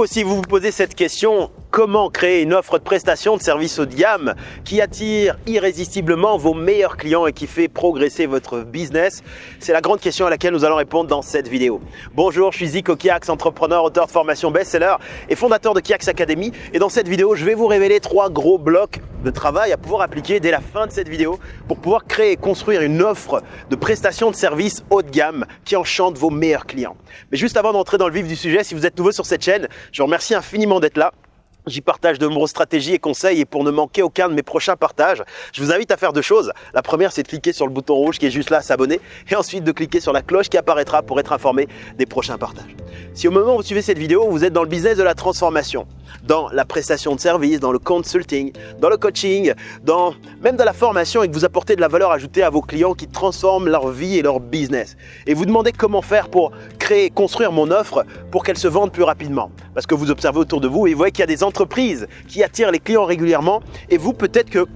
Si vous aussi vous vous posez cette question, comment créer une offre de prestation de service haut de gamme qui attire irrésistiblement vos meilleurs clients et qui fait progresser votre business C'est la grande question à laquelle nous allons répondre dans cette vidéo. Bonjour, je suis Zico Kiax, entrepreneur, auteur de formation best-seller et fondateur de Kiax Academy. Et dans cette vidéo, je vais vous révéler trois gros blocs de travail à pouvoir appliquer dès la fin de cette vidéo pour pouvoir créer et construire une offre de prestation de service haut de gamme qui enchante vos meilleurs clients. Mais juste avant d'entrer dans le vif du sujet, si vous êtes nouveau sur cette chaîne, je vous remercie infiniment d'être là. J'y partage de nombreuses stratégies et conseils et pour ne manquer aucun de mes prochains partages, je vous invite à faire deux choses. La première, c'est de cliquer sur le bouton rouge qui est juste là, s'abonner, et ensuite de cliquer sur la cloche qui apparaîtra pour être informé des prochains partages. Si au moment où vous suivez cette vidéo, vous êtes dans le business de la transformation, dans la prestation de service, dans le consulting, dans le coaching, dans même dans la formation et que vous apportez de la valeur ajoutée à vos clients qui transforment leur vie et leur business, et vous demandez comment faire pour construire mon offre pour qu'elle se vende plus rapidement, parce que vous observez autour de vous et vous voyez qu'il y a des entreprises qui attirent les clients régulièrement et vous peut-être que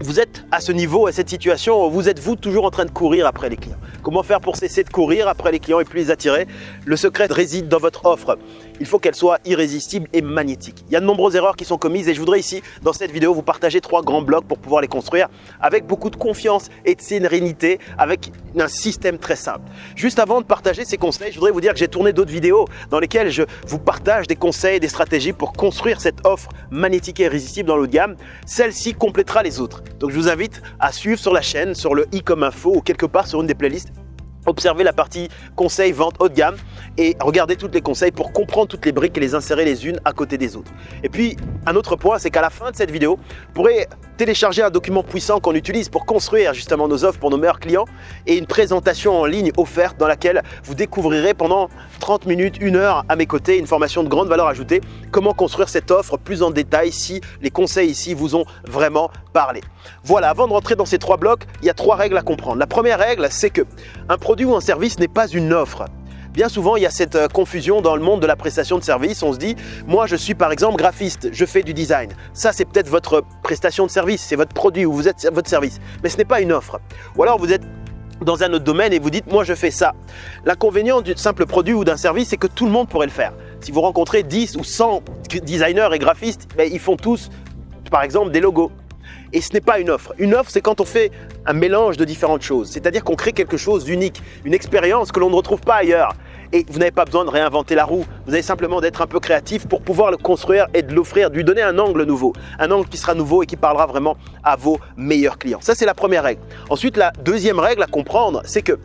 vous êtes à ce niveau, à cette situation, vous êtes vous toujours en train de courir après les clients. Comment faire pour cesser de courir après les clients et plus les attirer? Le secret réside dans votre offre. Il faut qu'elle soit irrésistible et magnétique. Il y a de nombreuses erreurs qui sont commises et je voudrais ici, dans cette vidéo, vous partager trois grands blocs pour pouvoir les construire avec beaucoup de confiance et de sérénité, avec un système très simple. Juste avant de partager ces conseils, je voudrais vous dire que j'ai tourné d'autres vidéos dans lesquelles je vous partage des conseils, des stratégies pour construire cette offre magnétique et irrésistible dans l'eau de gamme. Celle-ci complétera les autres. Donc je vous invite à suivre sur la chaîne, sur le i comme info ou quelque part sur une des playlists Observez la partie conseil vente haut de gamme et regardez toutes les conseils pour comprendre toutes les briques et les insérer les unes à côté des autres. Et puis, un autre point, c'est qu'à la fin de cette vidéo, vous pourrez télécharger un document puissant qu'on utilise pour construire justement nos offres pour nos meilleurs clients et une présentation en ligne offerte dans laquelle vous découvrirez pendant 30 minutes, une heure à mes côtés, une formation de grande valeur ajoutée, comment construire cette offre plus en détail si les conseils ici vous ont vraiment parlé? Voilà, avant de rentrer dans ces trois blocs, il y a trois règles à comprendre. La première règle, c'est que un produit ou un service n'est pas une offre. Bien souvent, il y a cette euh, confusion dans le monde de la prestation de service. On se dit, moi je suis par exemple graphiste, je fais du design. Ça, c'est peut-être votre prestation de service, c'est votre produit ou vous êtes votre service. Mais ce n'est pas une offre. Ou alors vous êtes dans un autre domaine et vous dites, moi je fais ça. L'inconvénient du simple produit ou d'un service, c'est que tout le monde pourrait le faire. Si vous rencontrez 10 ou 100 designers et graphistes, ben, ils font tous, par exemple, des logos. Et ce n'est pas une offre. Une offre, c'est quand on fait un mélange de différentes choses. C'est-à-dire qu'on crée quelque chose d'unique, une expérience que l'on ne retrouve pas ailleurs. Et vous n'avez pas besoin de réinventer la roue. Vous avez simplement d'être un peu créatif pour pouvoir le construire et de l'offrir, de lui donner un angle nouveau. Un angle qui sera nouveau et qui parlera vraiment à vos meilleurs clients. Ça, c'est la première règle. Ensuite, la deuxième règle à comprendre, c'est que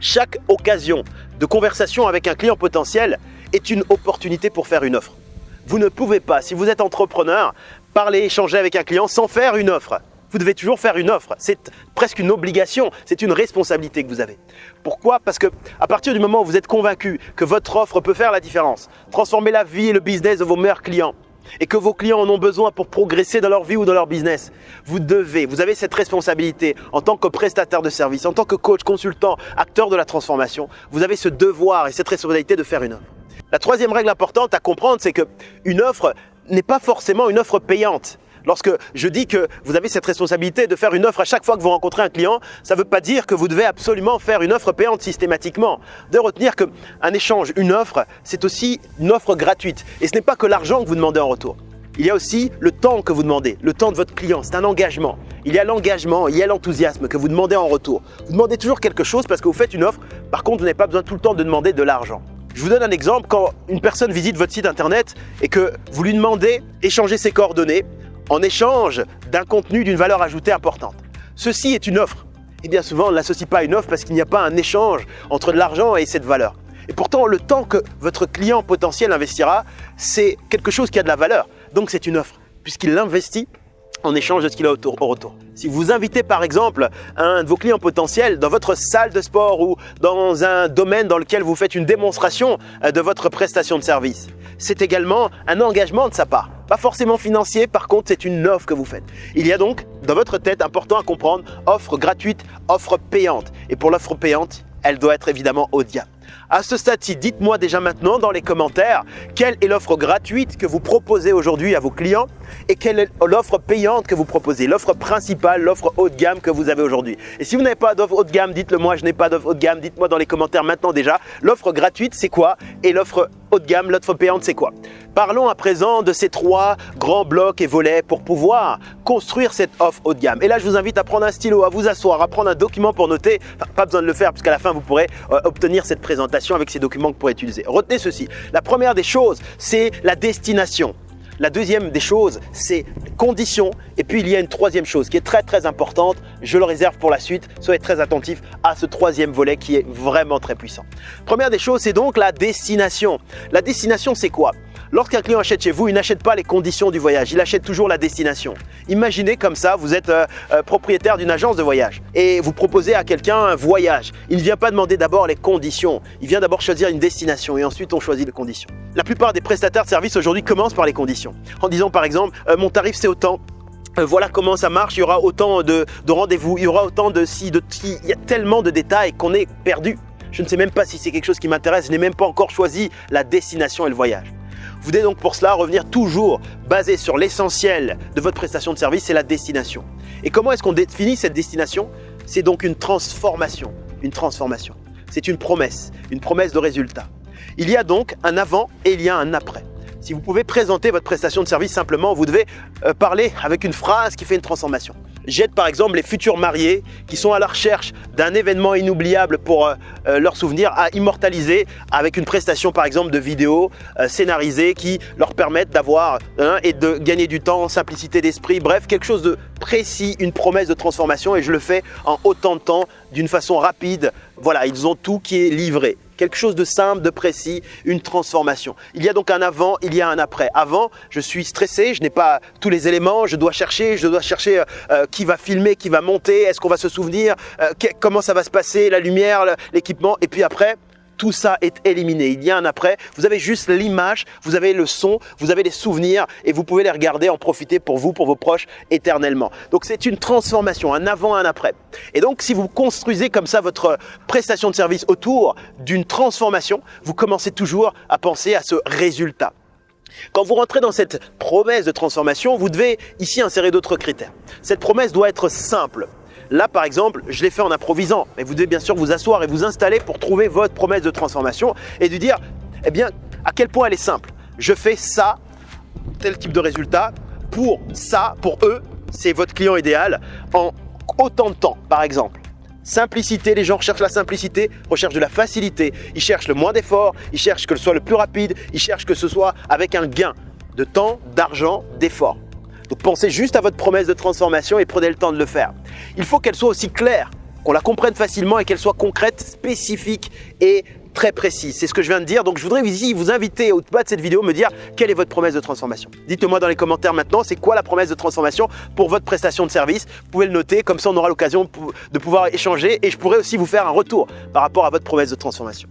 chaque occasion de conversation avec un client potentiel est une opportunité pour faire une offre. Vous ne pouvez pas, si vous êtes entrepreneur, parler, échanger avec un client sans faire une offre. Vous devez toujours faire une offre. C'est presque une obligation, c'est une responsabilité que vous avez. Pourquoi? Parce que à partir du moment où vous êtes convaincu que votre offre peut faire la différence, transformer la vie et le business de vos meilleurs clients, et que vos clients en ont besoin pour progresser dans leur vie ou dans leur business, vous devez, vous avez cette responsabilité en tant que prestataire de service, en tant que coach, consultant, acteur de la transformation, vous avez ce devoir et cette responsabilité de faire une offre. La troisième règle importante à comprendre, c'est que une offre n'est pas forcément une offre payante. Lorsque je dis que vous avez cette responsabilité de faire une offre à chaque fois que vous rencontrez un client, ça ne veut pas dire que vous devez absolument faire une offre payante systématiquement. De retenir qu'un échange, une offre, c'est aussi une offre gratuite. Et ce n'est pas que l'argent que vous demandez en retour. Il y a aussi le temps que vous demandez, le temps de votre client. C'est un engagement. Il y a l'engagement, il y a l'enthousiasme que vous demandez en retour. Vous demandez toujours quelque chose parce que vous faites une offre. Par contre, vous n'avez pas besoin tout le temps de demander de l'argent. Je vous donne un exemple, quand une personne visite votre site internet et que vous lui demandez d'échanger ses coordonnées en échange d'un contenu d'une valeur ajoutée importante. Ceci est une offre. Et bien souvent, on ne l'associe pas une offre parce qu'il n'y a pas un échange entre de l'argent et cette valeur. Et pourtant, le temps que votre client potentiel investira, c'est quelque chose qui a de la valeur. Donc c'est une offre, puisqu'il l'investit en échange de ce qu'il a au retour. Si vous invitez par exemple un de vos clients potentiels dans votre salle de sport ou dans un domaine dans lequel vous faites une démonstration euh, de votre prestation de service, c'est également un engagement de sa part. Pas forcément financier, par contre c'est une offre que vous faites. Il y a donc dans votre tête important à comprendre offre gratuite, offre payante. Et pour l'offre payante, elle doit être évidemment de À ce stade-ci, dites-moi déjà maintenant dans les commentaires quelle est l'offre gratuite que vous proposez aujourd'hui à vos clients et quelle est l'offre payante que vous proposez, l'offre principale, l'offre haut de gamme que vous avez aujourd'hui. Et si vous n'avez pas d'offre haut de gamme, dites-le moi, je n'ai pas d'offre haut de gamme, dites-moi dans les commentaires maintenant déjà, l'offre gratuite c'est quoi et l'offre haut de gamme, l'offre payante c'est quoi? Parlons à présent de ces trois grands blocs et volets pour pouvoir construire cette offre haut de gamme. Et là, je vous invite à prendre un stylo, à vous asseoir, à prendre un document pour noter. pas besoin de le faire puisqu'à la fin, vous pourrez euh, obtenir cette présentation avec ces documents que pourrez utiliser. Retenez ceci. La première des choses, c'est la destination. La deuxième des choses, c'est conditions. Et puis, il y a une troisième chose qui est très, très importante. Je le réserve pour la suite. Soyez très attentifs à ce troisième volet qui est vraiment très puissant. Première des choses, c'est donc la destination. La destination, c'est quoi? Lorsqu'un client achète chez vous, il n'achète pas les conditions du voyage, il achète toujours la destination. Imaginez comme ça, vous êtes euh, euh, propriétaire d'une agence de voyage et vous proposez à quelqu'un un voyage. Il ne vient pas demander d'abord les conditions, il vient d'abord choisir une destination et ensuite on choisit les conditions. La plupart des prestataires de services aujourd'hui commencent par les conditions en disant par exemple euh, mon tarif c'est autant, voilà comment ça marche, il y aura autant de, de rendez-vous, il y aura autant de si, de ti, il y a tellement de détails qu'on est perdu. Je ne sais même pas si c'est quelque chose qui m'intéresse, je n'ai même pas encore choisi la destination et le voyage. Vous devez donc pour cela revenir toujours basé sur l'essentiel de votre prestation de service, c'est la destination. Et comment est-ce qu'on définit cette destination? C'est donc une transformation. Une transformation. C'est une promesse, une promesse de résultat. Il y a donc un avant et il y a un après. Si vous pouvez présenter votre prestation de service simplement, vous devez euh, parler avec une phrase qui fait une transformation. J'aide par exemple les futurs mariés qui sont à la recherche d'un événement inoubliable pour euh, euh, leur souvenir à immortaliser avec une prestation par exemple de vidéo scénarisée qui leur permettent d'avoir hein, et de gagner du temps, simplicité d'esprit, bref quelque chose de précis, une promesse de transformation et je le fais en autant de temps d'une façon rapide. Voilà, ils ont tout qui est livré quelque chose de simple, de précis, une transformation. Il y a donc un avant, il y a un après. Avant, je suis stressé, je n'ai pas tous les éléments, je dois chercher, je dois chercher euh, euh, qui va filmer, qui va monter, est-ce qu'on va se souvenir, euh, comment ça va se passer, la lumière, l'équipement. Et puis après, tout ça est éliminé. Il y a un après. Vous avez juste l'image, vous avez le son, vous avez les souvenirs et vous pouvez les regarder, en profiter pour vous, pour vos proches éternellement. Donc c'est une transformation, un avant, un après. Et donc si vous construisez comme ça votre prestation de service autour d'une transformation, vous commencez toujours à penser à ce résultat. Quand vous rentrez dans cette promesse de transformation, vous devez ici insérer d'autres critères. Cette promesse doit être simple. Là, par exemple, je l'ai fait en improvisant. Mais vous devez bien sûr vous asseoir et vous installer pour trouver votre promesse de transformation et de dire, eh bien, à quel point elle est simple. Je fais ça, tel type de résultat, pour ça, pour eux, c'est votre client idéal, en autant de temps, par exemple. Simplicité, les gens recherchent la simplicité, recherchent de la facilité, ils cherchent le moins d'efforts, ils cherchent que ce soit le plus rapide, ils cherchent que ce soit avec un gain de temps, d'argent, d'efforts. Donc pensez juste à votre promesse de transformation et prenez le temps de le faire. Il faut qu'elle soit aussi claire, qu'on la comprenne facilement et qu'elle soit concrète, spécifique et très précise. C'est ce que je viens de dire. Donc je voudrais ici vous inviter au bas de cette vidéo me dire quelle est votre promesse de transformation. Dites-moi dans les commentaires maintenant, c'est quoi la promesse de transformation pour votre prestation de service? Vous pouvez le noter, comme ça on aura l'occasion de pouvoir échanger et je pourrai aussi vous faire un retour par rapport à votre promesse de transformation.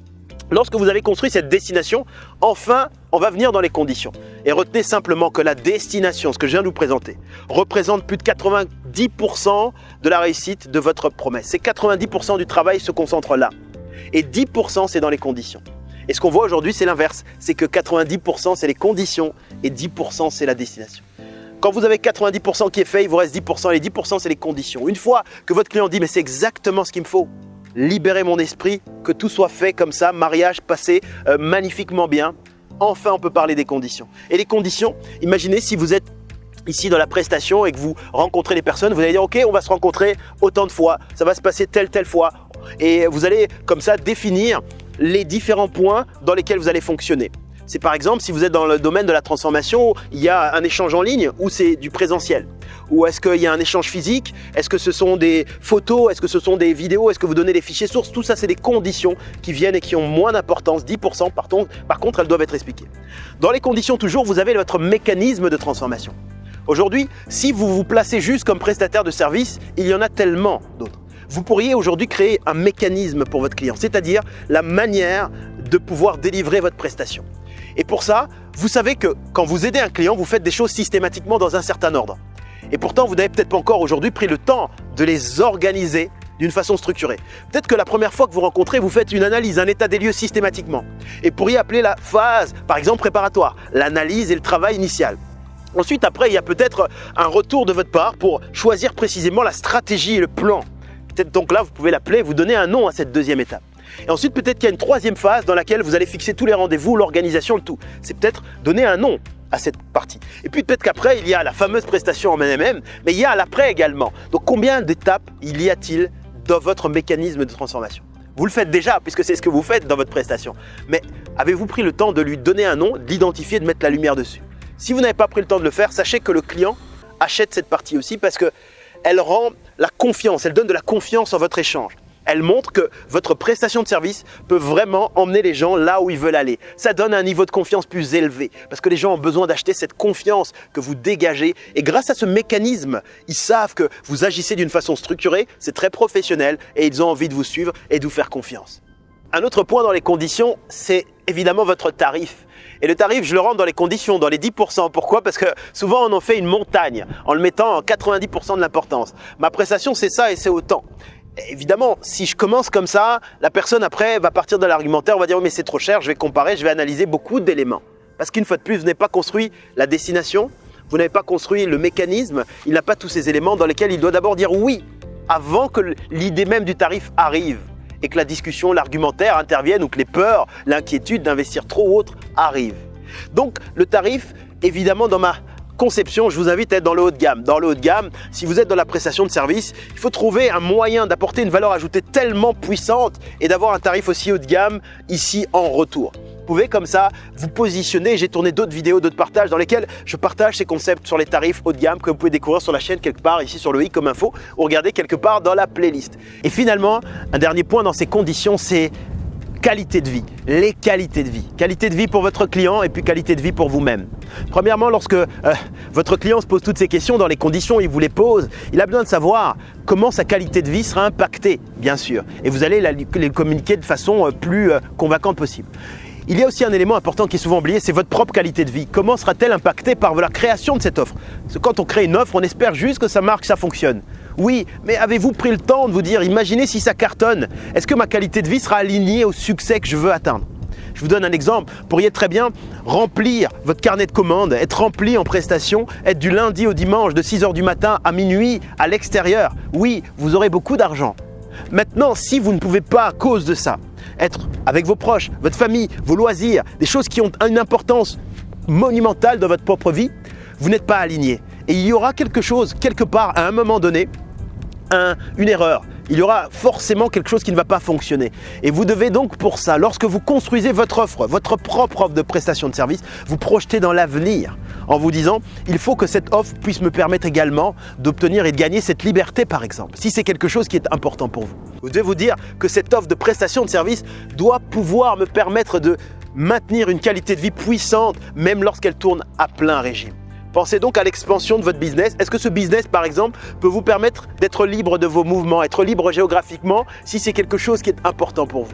Lorsque vous avez construit cette destination, enfin, on va venir dans les conditions. Et retenez simplement que la destination, ce que je viens de vous présenter, représente plus de 90% de la réussite de votre promesse. C'est 90% du travail se concentre là. Et 10% c'est dans les conditions. Et ce qu'on voit aujourd'hui, c'est l'inverse. C'est que 90% c'est les conditions et 10% c'est la destination. Quand vous avez 90% qui est fait, il vous reste 10% et les 10% c'est les conditions. Une fois que votre client dit mais c'est exactement ce qu'il me faut, libérer mon esprit, que tout soit fait comme ça, mariage passé euh, magnifiquement bien. Enfin, on peut parler des conditions. Et les conditions, imaginez si vous êtes ici dans la prestation et que vous rencontrez les personnes, vous allez dire ok, on va se rencontrer autant de fois, ça va se passer telle telle fois. Et vous allez comme ça définir les différents points dans lesquels vous allez fonctionner. C'est par exemple si vous êtes dans le domaine de la transformation, il y a un échange en ligne ou c'est du présentiel. Ou est-ce qu'il y a un échange physique? Est-ce que ce sont des photos? Est-ce que ce sont des vidéos? Est-ce que vous donnez des fichiers sources? Tout ça, c'est des conditions qui viennent et qui ont moins d'importance, 10%. Par, par contre, elles doivent être expliquées. Dans les conditions, toujours, vous avez votre mécanisme de transformation. Aujourd'hui, si vous vous placez juste comme prestataire de service, il y en a tellement d'autres. Vous pourriez aujourd'hui créer un mécanisme pour votre client, c'est-à-dire la manière de pouvoir délivrer votre prestation. Et pour ça, vous savez que quand vous aidez un client, vous faites des choses systématiquement dans un certain ordre. Et pourtant, vous n'avez peut-être pas encore aujourd'hui pris le temps de les organiser d'une façon structurée. Peut-être que la première fois que vous rencontrez, vous faites une analyse, un état des lieux systématiquement. Et pourriez appeler la phase, par exemple, préparatoire, l'analyse et le travail initial. Ensuite, après, il y a peut-être un retour de votre part pour choisir précisément la stratégie et le plan. Peut-être donc là, vous pouvez l'appeler, vous donner un nom à cette deuxième étape. Et ensuite, peut-être qu'il y a une troisième phase dans laquelle vous allez fixer tous les rendez-vous, l'organisation, le tout. C'est peut-être donner un nom à cette partie. Et puis peut-être qu'après, il y a la fameuse prestation en MM, mais il y a l'après également. Donc combien d'étapes il y a-t-il dans votre mécanisme de transformation? Vous le faites déjà, puisque c'est ce que vous faites dans votre prestation. Mais avez-vous pris le temps de lui donner un nom, de l'identifier, de mettre la lumière dessus? Si vous n'avez pas pris le temps de le faire, sachez que le client achète cette partie aussi parce qu'elle rend la confiance, elle donne de la confiance en votre échange. Elle montre que votre prestation de service peut vraiment emmener les gens là où ils veulent aller. Ça donne un niveau de confiance plus élevé parce que les gens ont besoin d'acheter cette confiance que vous dégagez. Et grâce à ce mécanisme, ils savent que vous agissez d'une façon structurée, c'est très professionnel et ils ont envie de vous suivre et de vous faire confiance. Un autre point dans les conditions, c'est évidemment votre tarif. Et le tarif, je le rentre dans les conditions, dans les 10%. Pourquoi? Parce que souvent, on en fait une montagne en le mettant en 90% de l'importance. Ma prestation, c'est ça et c'est autant. Évidemment, si je commence comme ça, la personne après va partir de l'argumentaire, va dire mais c'est trop cher, je vais comparer, je vais analyser beaucoup d'éléments. Parce qu'une fois de plus, vous n'avez pas construit la destination, vous n'avez pas construit le mécanisme, il n'a pas tous ces éléments dans lesquels il doit d'abord dire oui avant que l'idée même du tarif arrive et que la discussion, l'argumentaire intervienne ou que les peurs, l'inquiétude d'investir trop ou autre arrivent. Donc le tarif, évidemment dans ma conception, je vous invite à être dans le haut de gamme. Dans le haut de gamme, si vous êtes dans la prestation de service, il faut trouver un moyen d'apporter une valeur ajoutée tellement puissante et d'avoir un tarif aussi haut de gamme ici en retour. Vous pouvez comme ça vous positionner. J'ai tourné d'autres vidéos, d'autres partages dans lesquels je partage ces concepts sur les tarifs haut de gamme que vous pouvez découvrir sur la chaîne quelque part ici sur le i comme info ou regarder quelque part dans la playlist. Et finalement, un dernier point dans ces conditions, c'est qualité de vie, les qualités de vie. Qualité de vie pour votre client et puis qualité de vie pour vous-même. Premièrement, lorsque euh, votre client se pose toutes ces questions dans les conditions où il vous les pose, il a besoin de savoir comment sa qualité de vie sera impactée, bien sûr. Et vous allez les communiquer de façon euh, plus euh, convaincante possible. Il y a aussi un élément important qui est souvent oublié, c'est votre propre qualité de vie. Comment sera-t-elle impactée par la création de cette offre? Parce que quand on crée une offre, on espère juste que ça marche, que ça fonctionne. Oui, mais avez-vous pris le temps de vous dire, imaginez si ça cartonne, est-ce que ma qualité de vie sera alignée au succès que je veux atteindre? Je vous donne un exemple. Vous pourriez très bien remplir votre carnet de commandes, être rempli en prestation, être du lundi au dimanche de 6h du matin à minuit à l'extérieur. Oui, vous aurez beaucoup d'argent. Maintenant, si vous ne pouvez pas à cause de ça être avec vos proches, votre famille, vos loisirs, des choses qui ont une importance monumentale dans votre propre vie, vous n'êtes pas aligné. Et il y aura quelque chose, quelque part, à un moment donné, une erreur. Il y aura forcément quelque chose qui ne va pas fonctionner. Et vous devez donc pour ça, lorsque vous construisez votre offre, votre propre offre de prestation de service, vous projeter dans l'avenir en vous disant, il faut que cette offre puisse me permettre également d'obtenir et de gagner cette liberté par exemple, si c'est quelque chose qui est important pour vous. Vous devez vous dire que cette offre de prestation de service doit pouvoir me permettre de maintenir une qualité de vie puissante même lorsqu'elle tourne à plein régime. Pensez donc à l'expansion de votre business. Est-ce que ce business, par exemple, peut vous permettre d'être libre de vos mouvements, être libre géographiquement si c'est quelque chose qui est important pour vous?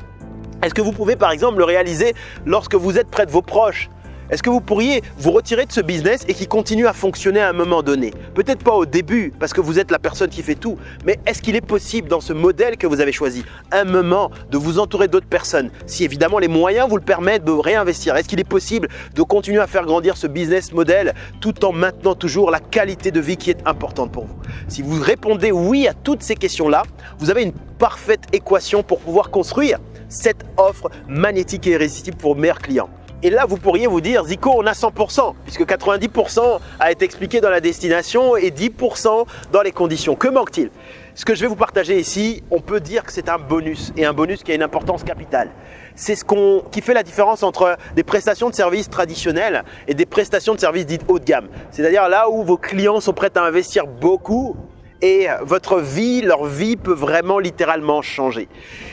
Est-ce que vous pouvez, par exemple, le réaliser lorsque vous êtes près de vos proches? Est-ce que vous pourriez vous retirer de ce business et qui continue à fonctionner à un moment donné? Peut-être pas au début parce que vous êtes la personne qui fait tout, mais est-ce qu'il est possible dans ce modèle que vous avez choisi, un moment de vous entourer d'autres personnes? Si évidemment les moyens vous le permettent de réinvestir, est-ce qu'il est possible de continuer à faire grandir ce business model tout en maintenant toujours la qualité de vie qui est importante pour vous? Si vous répondez oui à toutes ces questions-là, vous avez une parfaite équation pour pouvoir construire cette offre magnétique et irrésistible pour meilleurs clients. Et là, vous pourriez vous dire, Zico, on a 100%, puisque 90% a été expliqué dans la destination et 10% dans les conditions. Que manque-t-il? Ce que je vais vous partager ici, on peut dire que c'est un bonus, et un bonus qui a une importance capitale. C'est ce qui fait la différence entre des prestations de services traditionnelles et des prestations de services dites haut de gamme. C'est-à-dire là où vos clients sont prêts à investir beaucoup et votre vie, leur vie peut vraiment littéralement changer.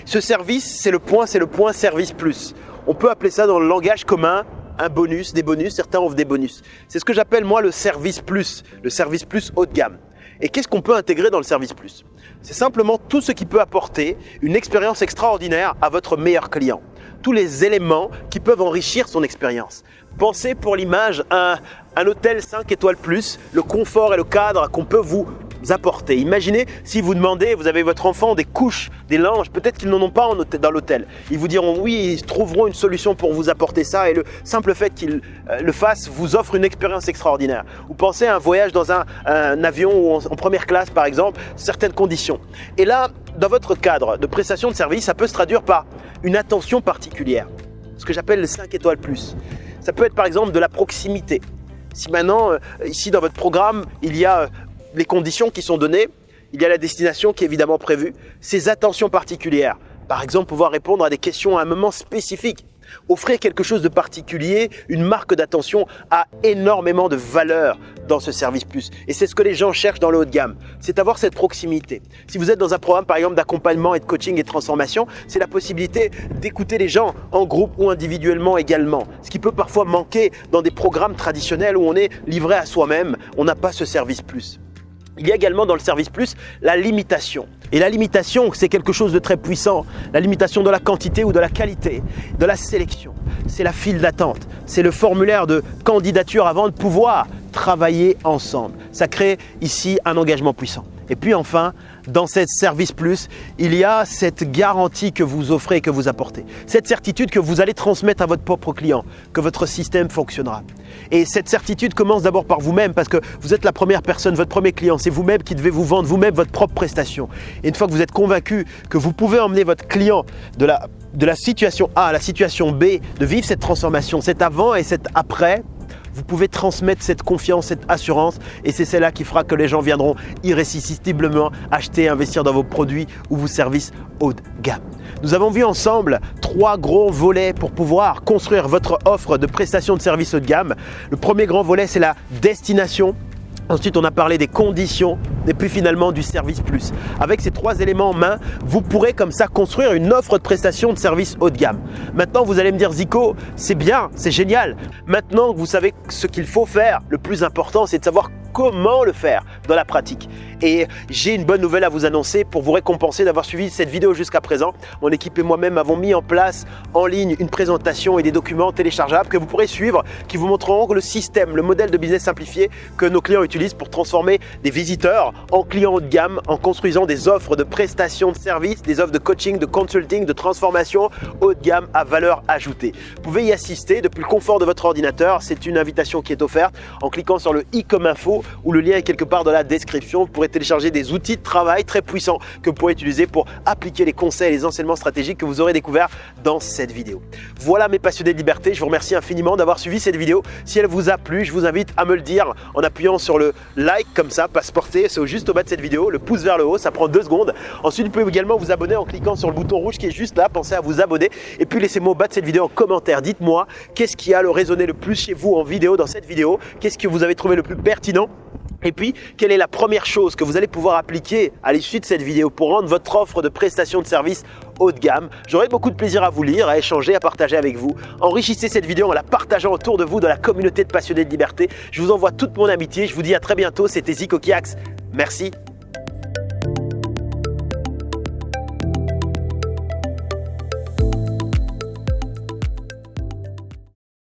Ce service, c'est le point, c'est le point service plus. On peut appeler ça dans le langage commun un bonus, des bonus, certains offrent des bonus. C'est ce que j'appelle moi le service plus, le service plus haut de gamme. Et qu'est-ce qu'on peut intégrer dans le service plus? C'est simplement tout ce qui peut apporter une expérience extraordinaire à votre meilleur client. Tous les éléments qui peuvent enrichir son expérience. Pensez pour l'image à un, hôtel 5 étoiles plus, le confort et le cadre qu'on peut vous apporter. Imaginez si vous demandez, vous avez votre enfant des couches, des linges, peut-être qu'ils n'en ont pas dans l'hôtel. Ils vous diront oui, ils trouveront une solution pour vous apporter ça et le simple fait qu'ils euh, le fassent vous offre une expérience extraordinaire. Vous pensez à un voyage dans un, avion ou en, première classe par exemple, certaines conditions. Et là, dans votre cadre de prestation de service, ça peut se traduire par une attention particulière, ce que j'appelle le 5 étoiles plus. Ça peut être par exemple de la proximité. Si maintenant, euh, ici dans votre programme, il y a euh, les conditions qui sont données, il y a la destination qui est évidemment prévue, ces attentions particulières. Par exemple, pouvoir répondre à des questions à un moment spécifique. Offrir quelque chose de particulier, une marque d'attention a énormément de valeur dans ce service plus. Et c'est ce que les gens cherchent dans le haut de gamme, c'est avoir cette proximité. Si vous êtes dans un programme par exemple d'accompagnement et de coaching et de transformation, c'est la possibilité d'écouter les gens en groupe ou individuellement également. Ce qui peut parfois manquer dans des programmes traditionnels où on est livré à soi-même, on n'a pas ce service plus. Il y a également dans le service plus la limitation. Et la limitation, c'est quelque chose de très puissant. La limitation de la quantité ou de la qualité, de la sélection. C'est la file d'attente. C'est le formulaire de candidature avant de pouvoir travailler ensemble. Ça crée ici un engagement puissant. Et puis enfin, dans cette service plus, il y a cette garantie que vous offrez et que vous apportez. Cette certitude que vous allez transmettre à votre propre client, que votre système fonctionnera. Et cette certitude commence d'abord par vous-même parce que vous êtes la première personne, votre premier client. C'est vous-même qui devez vous vendre vous-même votre propre prestation. Et une fois que vous êtes convaincu que vous pouvez emmener votre client de la, de la situation A à la situation B, de vivre cette transformation, cet avant et cet après, vous pouvez transmettre cette confiance, cette assurance et c'est celle-là qui fera que les gens viendront irrésistiblement acheter et investir dans vos produits ou vos services haut de gamme. Nous avons vu ensemble trois gros volets pour pouvoir construire votre offre de prestations de services haut de gamme. Le premier grand volet, c'est la destination. Ensuite, on a parlé des conditions et puis finalement du service plus. Avec ces trois éléments en main, vous pourrez comme ça construire une offre de prestation de services haut de gamme. Maintenant, vous allez me dire Zico, c'est bien, c'est génial. Maintenant que vous savez ce qu'il faut faire, le plus important, c'est de savoir comment le faire dans la pratique. Et j'ai une bonne nouvelle à vous annoncer pour vous récompenser d'avoir suivi cette vidéo jusqu'à présent. Mon équipe et moi-même avons mis en place en ligne une présentation et des documents téléchargeables que vous pourrez suivre qui vous montreront le système, le modèle de business simplifié que nos clients utilisent pour transformer des visiteurs en clients haut de gamme en construisant des offres de prestations de services, des offres de coaching, de consulting, de transformation haut de gamme à valeur ajoutée. Vous pouvez y assister depuis le confort de votre ordinateur. C'est une invitation qui est offerte en cliquant sur le i comme info ou le lien est quelque part dans la description. Vous pourrez télécharger des outils de travail très puissants que vous pourrez utiliser pour appliquer les conseils et les enseignements stratégiques que vous aurez découverts dans cette vidéo. Voilà mes passionnés de liberté, je vous remercie infiniment d'avoir suivi cette vidéo. Si elle vous a plu, je vous invite à me le dire en appuyant sur le like comme ça, passe porter, juste au bas de cette vidéo, le pouce vers le haut, ça prend deux secondes. Ensuite, vous pouvez également vous abonner en cliquant sur le bouton rouge qui est juste là, pensez à vous abonner et puis laissez-moi au bas de cette vidéo en commentaire. Dites-moi qu'est-ce qui a le résonné le plus chez vous en vidéo dans cette vidéo, qu'est-ce que vous avez trouvé le plus pertinent? Et puis, quelle est la première chose que vous allez pouvoir appliquer à l'issue de cette vidéo pour rendre votre offre de prestation de service haut de gamme? J'aurai beaucoup de plaisir à vous lire, à échanger, à partager avec vous. Enrichissez cette vidéo en la partageant autour de vous dans la communauté de passionnés de liberté. Je vous envoie toute mon amitié. Je vous dis à très bientôt. C'était Zico Kiax. Merci.